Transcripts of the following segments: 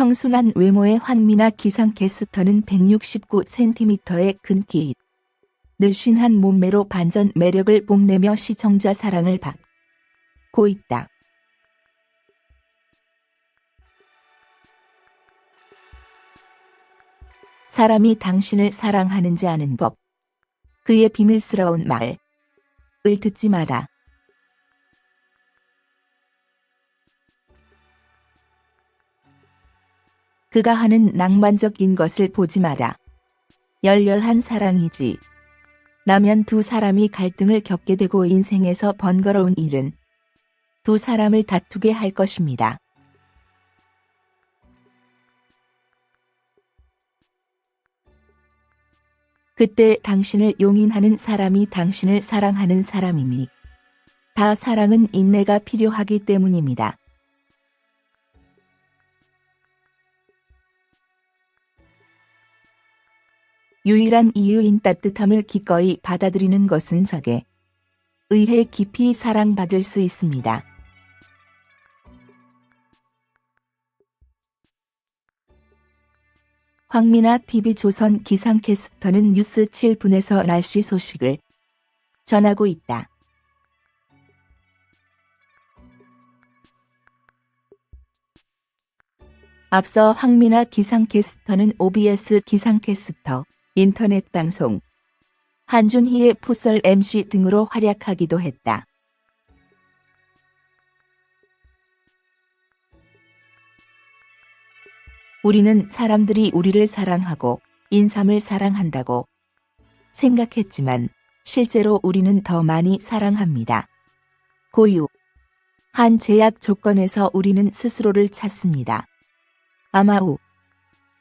청순한 외모의 황미나 기상 캐스터는 169cm의 큰 키, 늘씬한 몸매로 반전 매력을 뽐내며 시청자 사랑을 받고 있다. 사람이 당신을 사랑하는지 아는 법. 그의 비밀스러운 말을 듣지 마라. 그가 하는 낭만적인 것을 보지 마라. 열렬한 사랑이지. 라면 두 사람이 갈등을 겪게 되고 인생에서 번거로운 일은 두 사람을 다투게 할 것입니다. 그때 당신을 용인하는 사람이 당신을 사랑하는 사람이니 다 사랑은 인내가 필요하기 때문입니다. 유일한 이유인 따뜻함을 기꺼이 받아들이는 것은 적에 의해 깊이 사랑받을 수 있습니다. 황미나 TV조선 기상캐스터는 뉴스 7분에서 날씨 소식을 전하고 있다. 앞서 황미나 기상캐스터는 OBS 기상캐스터, 인터넷 방송, 한준희의 풋설 MC 등으로 활약하기도 했다. 우리는 사람들이 우리를 사랑하고 인삼을 사랑한다고 생각했지만 실제로 우리는 더 많이 사랑합니다. 고유. 한 제약 조건에서 우리는 스스로를 찾습니다. 아마우.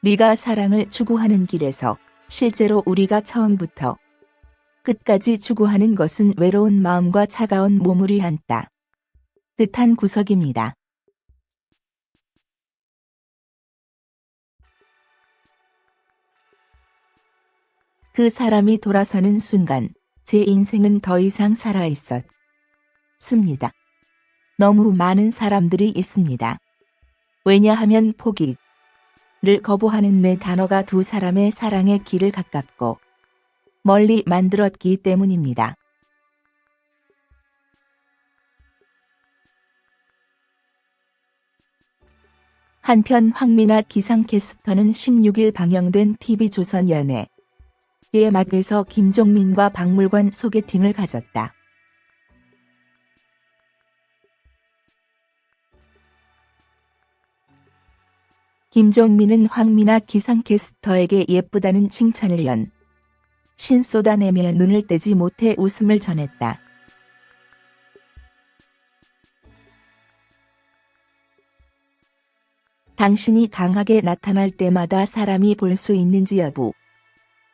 네가 사랑을 추구하는 길에서 실제로 우리가 처음부터 끝까지 추구하는 것은 외로운 마음과 차가운 몸을 한다. 뜻한 구석입니다. 그 사람이 돌아서는 순간 제 인생은 더 이상 살아있었습니다. 너무 많은 사람들이 있습니다. 왜냐하면 포기 를 거부하는 내 단어가 두 사람의 사랑의 길을 가깝고 멀리 만들었기 때문입니다. 한편 황미나 기상캐스터는 16일 방영된 TV조선 연애 의 막에서 김종민과 박물관 소개팅을 가졌다. 김종민은 황미나 기상캐스터에게 예쁘다는 칭찬을 연. 신 쏟아내며 눈을 떼지 못해 웃음을 전했다. 당신이 강하게 나타날 때마다 사람이 볼 수 있는지 여부.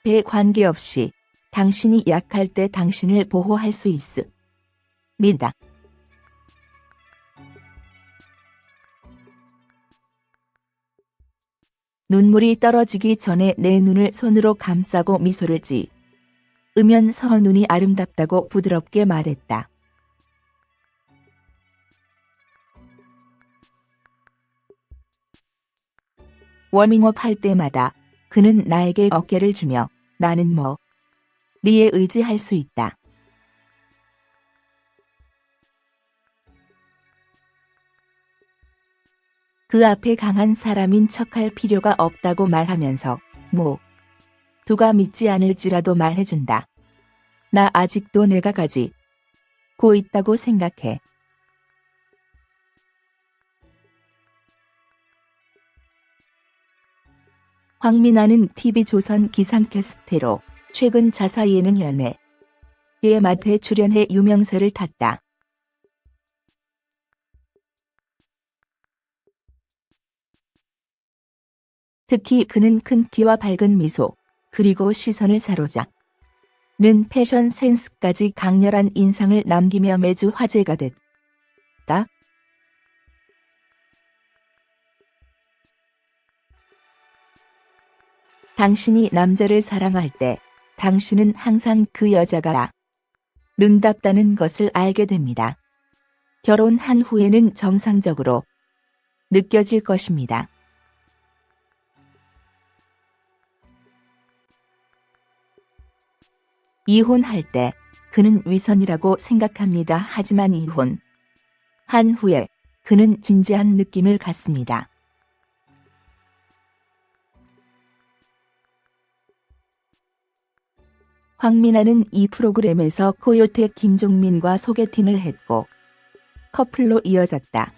배 관계없이 당신이 약할 때 당신을 보호할 수 있습니다. 눈물이 떨어지기 전에 내 눈을 손으로 감싸고 미소를 지으면서 눈이 아름답다고 부드럽게 말했다. 워밍업 할 때마다 그는 나에게 어깨를 주며 나는 뭐 네에 의지할 수 있다. 그 앞에 강한 사람인 척할 필요가 없다고 말하면서 뭐 두가 믿지 않을지라도 말해준다. 나 아직도 내가 가지 고 있다고 생각해. 황민아는 TV조선 기상캐스테로 최근 자사 예능 연애 의 맛에 출연해 유명세를 탔다. 특히 그는 큰 키와 밝은 미소, 그리고 시선을 사로잡는 패션 센스까지 강렬한 인상을 남기며 매주 화제가 됐다. 당신이 남자를 사랑할 때 당신은 항상 그 여자가 른답다는 것을 알게 됩니다. 결혼한 후에는 정상적으로 느껴질 것입니다. 이혼할 때 그는 위선이라고 생각합니다. 하지만 이혼 한 후에 그는 진지한 느낌을 갖습니다. 황민아는 이 프로그램에서 코요태 김종민과 소개팅을 했고 커플로 이어졌다.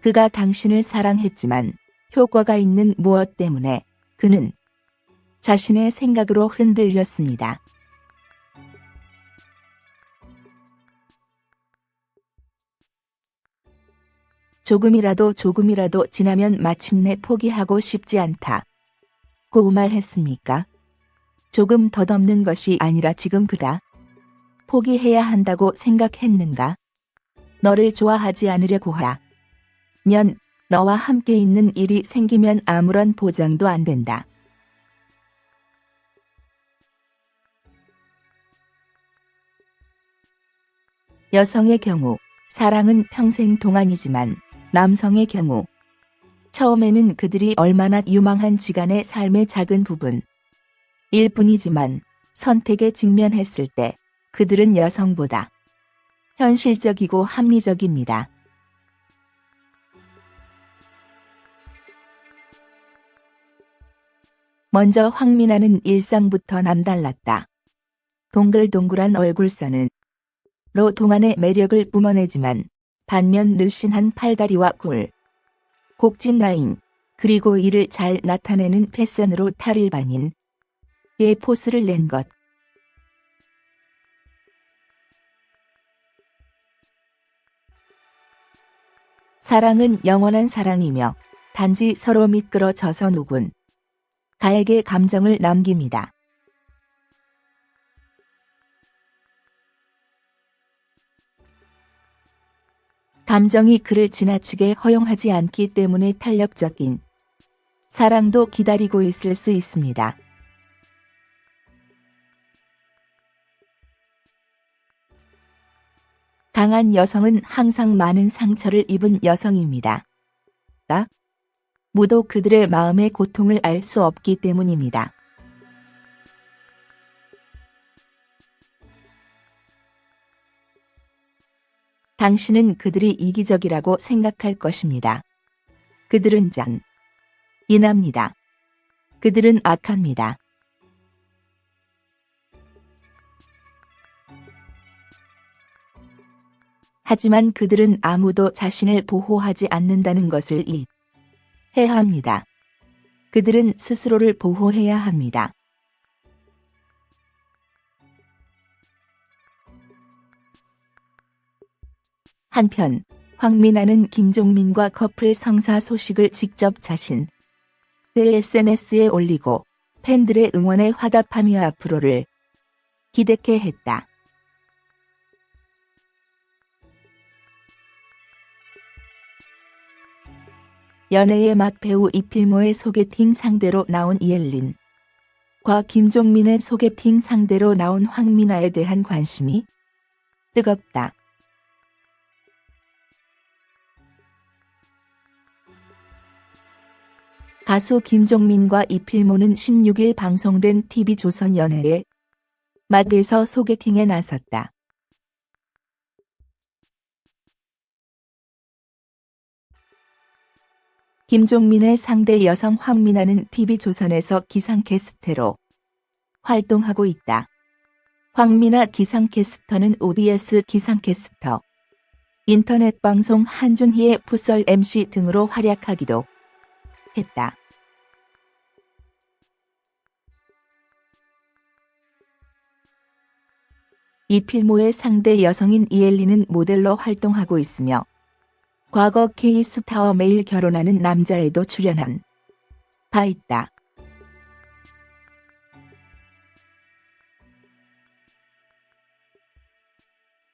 그가 당신을 사랑했지만 효과가 있는 무엇 때문에 그는 자신의 생각으로 흔들렸습니다. 조금이라도 조금이라도 지나면 마침내 포기하고 싶지 않다. 고 말했습니까? 조금 덧없는 것이 아니라 지금 그다. 포기해야 한다고 생각했는가? 너를 좋아하지 않으려고 하. 면 너와 함께 있는 일이 생기면 아무런 보장도 안 된다. 여성의 경우 사랑은 평생 동안이지만 남성의 경우 처음에는 그들이 얼마나 유망한 지 간의 삶의 작은 부분 일 뿐이지만 선택에 직면했을 때 그들은 여성보다 현실적이고 합리적입니다. 먼저 황민아는 일상부터 남달랐다. 동글동글한 얼굴선은 로 동안의 매력을 뿜어내지만 반면 늘씬한 팔다리와 굴, 곡진 라인, 그리고 이를 잘 나타내는 패션으로 탈일반인 의 포스를 낸 것. 사랑은 영원한 사랑이며 단지 서로 미끄러져서 누군 가에게 감정을 남깁니다. 감정이 그를 지나치게 허용하지 않기 때문에 탄력적인 사랑도 기다리고 있을 수 있습니다. 강한 여성은 항상 많은 상처를 입은 여성입니다. 나? 무도 그들의 마음의 고통을 알 수 없기 때문입니다. 당신은 그들이 이기적이라고 생각할 것입니다. 그들은 짠. 인합니다. 그들은 악합니다. 하지만 그들은 아무도 자신을 보호하지 않는다는 것을 이 해야 합니다. 그들은 스스로를 보호해야 합니다. 한편 황민아는 김종민과 커플 성사 소식을 직접 자신 의 SNS에 올리고 팬들의 응원에 화답하며 앞으로를 기대케 했다. 연애의 맛 배우 이필모의 소개팅 상대로 나온 이엘린 과 김종민의 소개팅 상대로 나온 황민아에 대한 관심이 뜨겁다. 가수 김종민과 이필모는 16일 방송된 TV조선 연애의 맛에서 소개팅에 나섰다. 김종민의 상대 여성 황민아는 TV조선에서 기상캐스터로 활동하고 있다. 황민아 기상캐스터는 OBS 기상캐스터, 인터넷 방송 한준희의 풋설 MC 등으로 활약하기도 했다. 이 필모의 상대 여성인 이엘리는 모델로 활동하고 있으며 과거 K스타와 매일 결혼하는 남자에도 출연한 바 있다.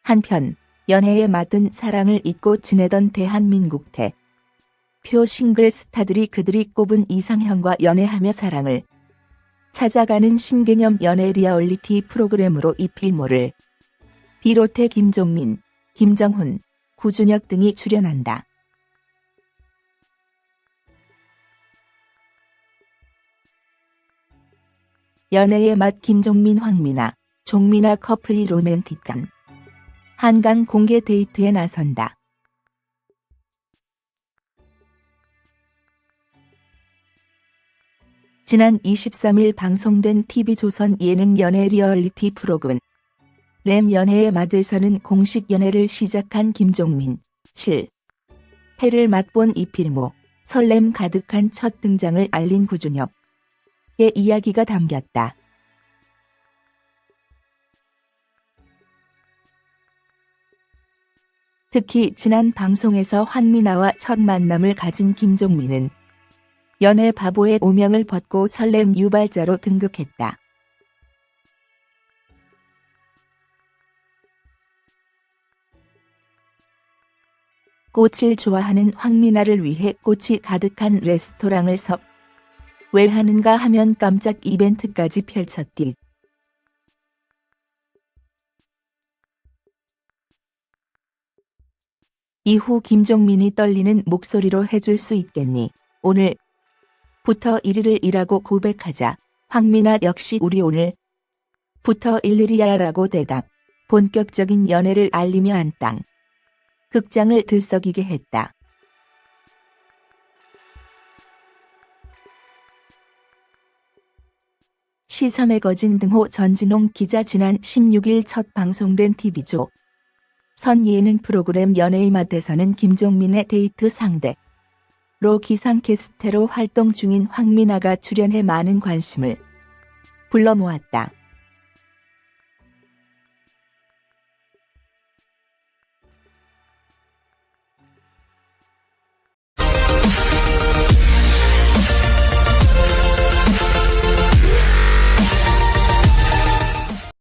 한편 연애에 맞은 사랑을 잊고 지내던 대한민국 대표 싱글 스타들이 그들이 꼽은 이상형과 연애하며 사랑을 찾아가는 신개념 연애 리얼리티 프로그램으로 이필모를 비롯해 김종민, 김정훈, 구준엽 등이 출연한다. 연애의 맛 김종민 황미나, 종미나 커플이 로맨틱한 한강 공개 데이트에 나선다. 지난 23일 방송된 TV조선 예능 연애 리얼리티 프로그램 램 연애의 맛에서는 공식 연애를 시작한 김종민, 실, 해를 맛본 이필모, 설렘 가득한 첫 등장을 알린 구준엽의 이야기가 담겼다. 특히 지난 방송에서 환미나와 첫 만남을 가진 김종민은 연애 바보의 오명을 벗고 설렘 유발자로 등극했다. 꽃을 좋아하는 황미나를 위해 꽃이 가득한 레스토랑을 섭. 왜 하는가 하면 깜짝 이벤트까지 펼쳤디. 이후 김종민이 떨리는 목소리로 해줄 수 있겠니? 오늘 부터 1일을 일하고 고백하자. 황미나 역시 우리 오늘 부터 일일이야 라고 대답. 본격적인 연애를 알리며 한 땅. 극장을 들썩이게 했다. 시선의 거진 등호 전진홍 기자 지난 16일 첫 방송된 TV조 선 예능 프로그램 연예의 맛에서는 김종민의 데이트 상대 로 기상캐스테로 활동 중인 황미나가 출연해 많은 관심을 불러 모았다.